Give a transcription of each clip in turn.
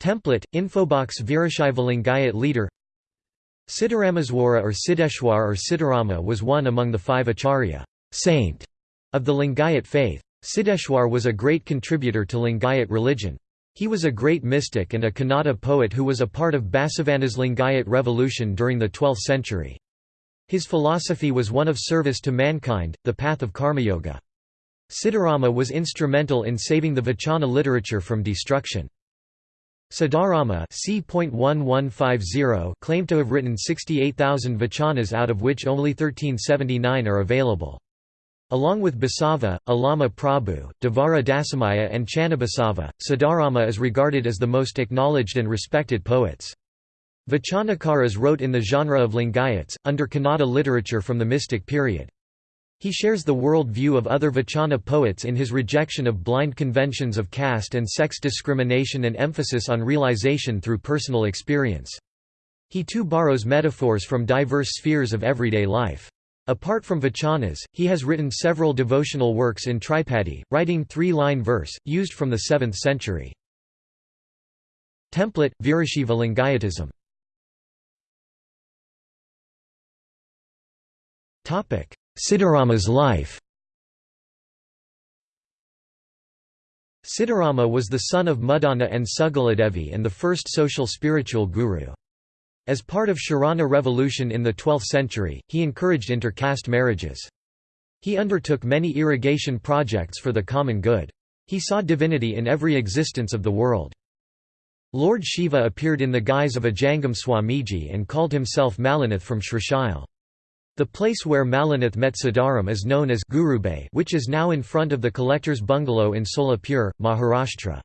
Template, Infobox Virashaiva Lingayat leader Siddharameshwara or Siddheshwar or Siddharama was one among the five acharya saint of the Lingayat faith. Siddheshwar was a great contributor to Lingayat religion. He was a great mystic and a Kannada poet who was a part of Basavana's Lingayat revolution during the 12th century. His philosophy was one of service to mankind, the path of karmayoga. Siddharama was instrumental in saving the Vachana literature from destruction. Siddharama claimed to have written 68,000 vachanas out of which only 1379 are available. Along with Basava, Allama Prabhu, Devara Dasimayya and Channabasava, Siddharama is regarded as the most acknowledged and respected poets. Vachanakaras wrote in the genre of Lingayats, under Kannada literature from the mystic period. He shares the world view of other Vachana poets in his rejection of blind conventions of caste and sex discrimination and emphasis on realization through personal experience. He too borrows metaphors from diverse spheres of everyday life. Apart from Vachanas, he has written several devotional works in Tripadi, writing three-line verse, used from the 7th century. Template, Virashaiva Lingayatism Siddharama's life Siddharama was the son of Muddana and Sugaladevi and the first social spiritual guru. As part of Sharana revolution in the 12th century, he encouraged inter-caste marriages. He undertook many irrigation projects for the common good. He saw divinity in every existence of the world. Lord Shiva appeared in the guise of a Jangam Swamiji and called himself Malinath from Srishail. The place where Malinath met Siddharam is known as Gurubay which is now in front of the collector's bungalow in Solapur, Maharashtra.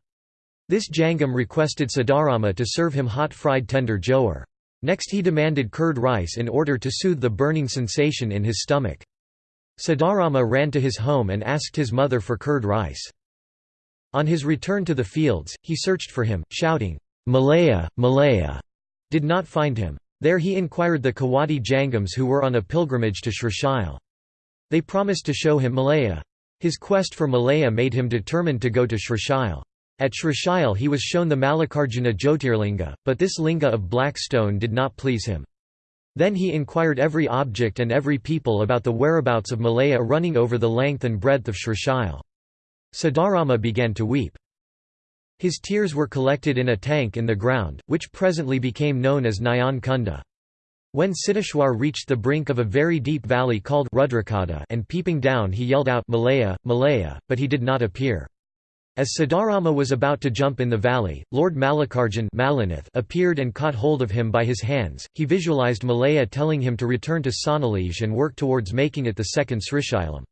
This Jangam requested Siddharama to serve him hot fried tender jowar. Next he demanded curd rice in order to soothe the burning sensation in his stomach. Siddharama ran to his home and asked his mother for curd rice. On his return to the fields, he searched for him, shouting, Malaya, Malaya, did not find him. There he inquired the Kawadi Jangams who were on a pilgrimage to Srishail. They promised to show him Malaya. His quest for Malaya made him determined to go to Srishail. At Srishail he was shown the Mallikarjuna Jyotirlinga, but this linga of black stone did not please him. Then he inquired every object and every people about the whereabouts of Malaya running over the length and breadth of Srishail. Siddharama began to weep. His tears were collected in a tank in the ground, which presently became known as Nayan Kunda. When Siddheshwar reached the brink of a very deep valley called Rudrakada and peeping down he yelled out Malaya, Malaya, but he did not appear. As Siddharama was about to jump in the valley, Lord Mallikarjun appeared and caught hold of him by his hands. He visualized Malaya telling him to return to Sonalij and work towards making it the second Srishailam.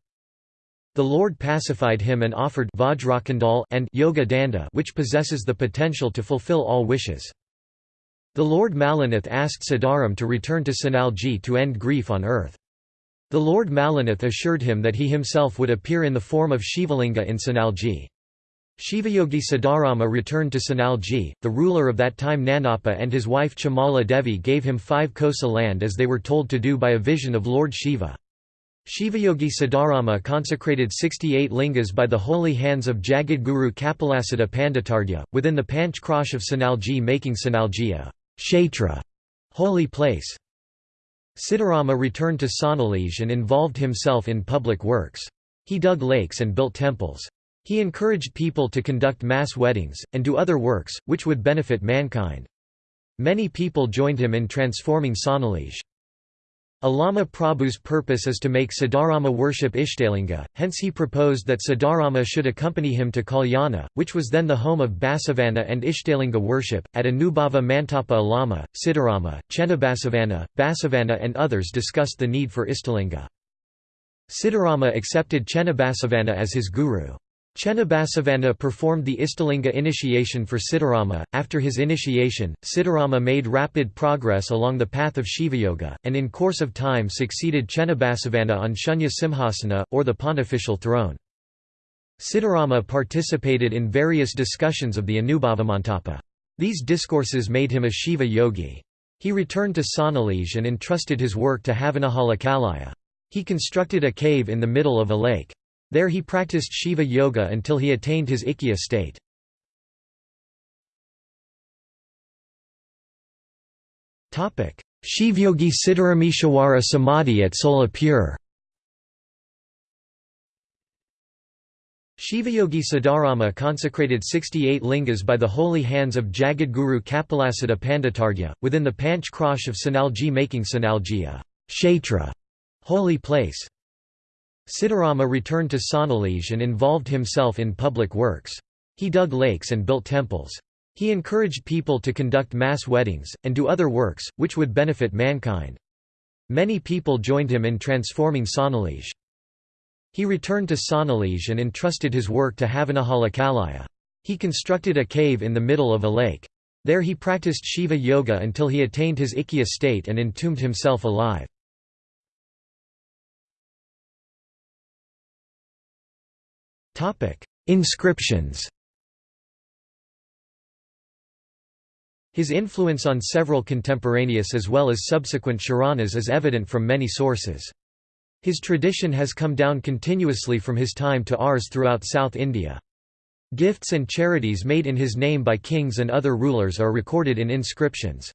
The Lord pacified him and offered Vajrakandal and Yoga Danda which possesses the potential to fulfill all wishes. The Lord Malinath asked Siddharam to return to Sanalji to end grief on earth. The Lord Malinath assured him that he himself would appear in the form of Shivalinga in Sanalji. Shivayogi Siddharama returned to Sanalji, the ruler of that time Nanappa and his wife Chamala Devi gave him five kosa land as they were told to do by a vision of Lord Shiva. Shivayogi Siddharama consecrated 68 lingas by the holy hands of Jagadguru Kapilasiddha Panditardya, within the Panch of Sanalji making Sanalji a kshetra holy place. Siddharama returned to Sonalij and involved himself in public works. He dug lakes and built temples. He encouraged people to conduct mass weddings, and do other works, which would benefit mankind. Many people joined him in transforming Sonalij. Allama Prabhu's purpose is to make Siddharama worship Ishtalinga, hence he proposed that Siddharama should accompany him to Kalyana, which was then the home of Basavana and Ishtalinga worship. At Anubhava Mantapa Allama, Siddharama, Chennabasavana, Basavana, and others discussed the need for Ishtalinga. Siddharama accepted Chennabasavana as his guru. Chennabasavana performed the Ishtalinga initiation for Siddharama. After his initiation, Siddharama made rapid progress along the path of Shivayoga, and in course of time succeeded Chennabasavana on Shunya Simhasana, or the pontifical throne. Siddharama participated in various discussions of the Anubhavamantapa. These discourses made him a Shiva yogi. He returned to Sonalij and entrusted his work to Havanahalakallaya. He constructed a cave in the middle of a lake. There he practiced Shiva yoga until he attained his Ikkya state. Shivyogi Siddharameshwara Samadhi at Solapur Shivayogi Siddharama consecrated 68 lingas by the holy hands of Jagadguru Kapilasiddha Panditargya, within the Panch Krosh of Sanalji making Sanalji a kshetra holy place. Siddharama returned to Sonalij and involved himself in public works. He dug lakes and built temples. He encouraged people to conduct mass weddings, and do other works, which would benefit mankind. Many people joined him in transforming Sonalij. He returned to Sonalij and entrusted his work to Havanahalakhalaya. He constructed a cave in the middle of a lake. There he practiced Shiva yoga until he attained his Ikkya state and entombed himself alive. Inscriptions His influence on several contemporaneous as well as subsequent Sharanas is evident from many sources. His tradition has come down continuously from his time to ours throughout South India. Gifts and charities made in his name by kings and other rulers are recorded in inscriptions.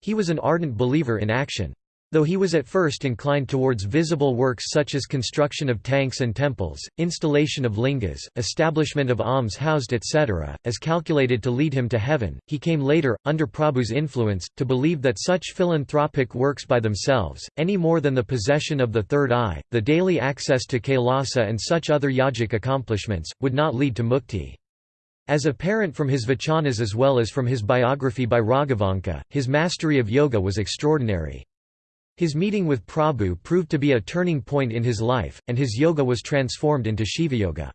He was an ardent believer in action. Though he was at first inclined towards visible works such as construction of tanks and temples, installation of lingas, establishment of alms housed etc., as calculated to lead him to heaven, he came later, under Prabhu's influence, to believe that such philanthropic works by themselves, any more than the possession of the third eye, the daily access to Kailasa and such other yogic accomplishments, would not lead to mukti. As apparent from his vachanas as well as from his biography by Raghavanka, his mastery of yoga was extraordinary. His meeting with Prabhu proved to be a turning point in his life, and his yoga was transformed into Shivayoga.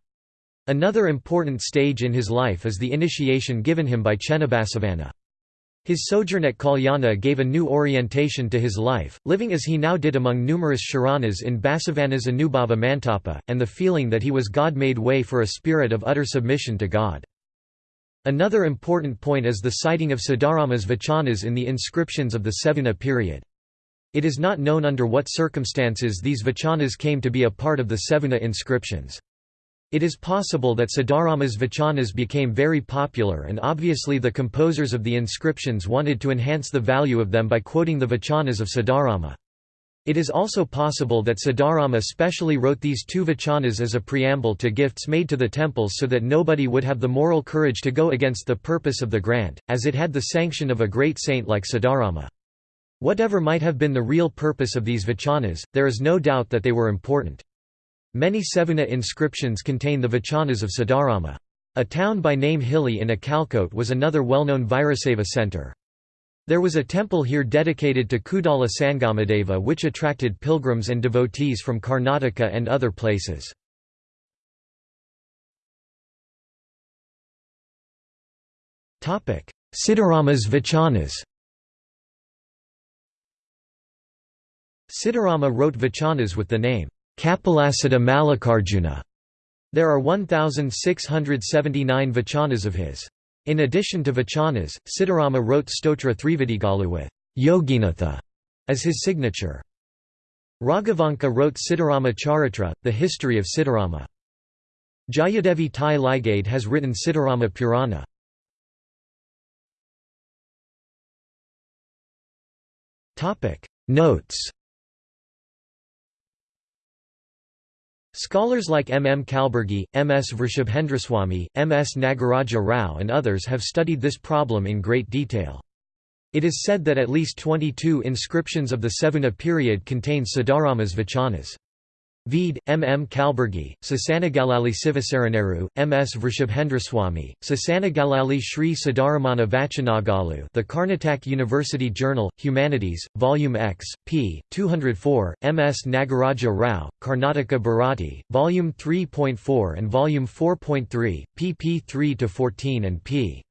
Another important stage in his life is the initiation given him by Chennabasavana. His sojourn at Kalyana gave a new orientation to his life, living as he now did among numerous Sharanas in Basavana's Anubhava Mantapa, and the feeling that he was God made way for a spirit of utter submission to God. Another important point is the citing of Siddharama's vachanas in the inscriptions of the Sevuna period. It is not known under what circumstances these vachanas came to be a part of the Sevuna inscriptions. It is possible that Siddharama's vachanas became very popular and obviously the composers of the inscriptions wanted to enhance the value of them by quoting the vachanas of Siddharama. It is also possible that Siddharama specially wrote these two vachanas as a preamble to gifts made to the temples so that nobody would have the moral courage to go against the purpose of the grant, as it had the sanction of a great saint like Siddharama. Whatever might have been the real purpose of these vachanas, there is no doubt that they were important. Many Sevuna inscriptions contain the vachanas of Siddharama. A town by name Hilli in Akalkot was another well-known Virashaiva center. There was a temple here dedicated to Kudala Sangamadeva which attracted pilgrims and devotees from Karnataka and other places. Siddharama's vachanas Siddharama wrote vachanas with the name, Kapilasiddha Mallikarjuna. There are 1,679 vachanas of his. In addition to vachanas, Siddharama wrote Stotra Thrividigalu with Yoginatha as his signature. Raghavanka wrote Siddharama Charitra, the history of Siddharama. Jayadevi Tai Ligade has written Siddharama Purana. Notes Scholars like M. M. Kalburgi, M. S. Vrishabhendraswamy, M. S. Nagaraja Rao and others have studied this problem in great detail. It is said that at least 22 inscriptions of the Sevuna period contain Siddharama's vachanas. Vede, M. M. Kalburgi, Sasanagalali Sivasaraneru, M. S. Vrishabhendraswamy, Sasanagalali Sri Siddharamana Vachanagalu The Karnataka University Journal, Humanities, Volume X, p. 204, M. S. Nagaraja Rao, Karnataka Bharati, Volume 3.4 and Volume 4.3, pp 3–14 and p.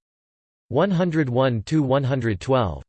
101–112.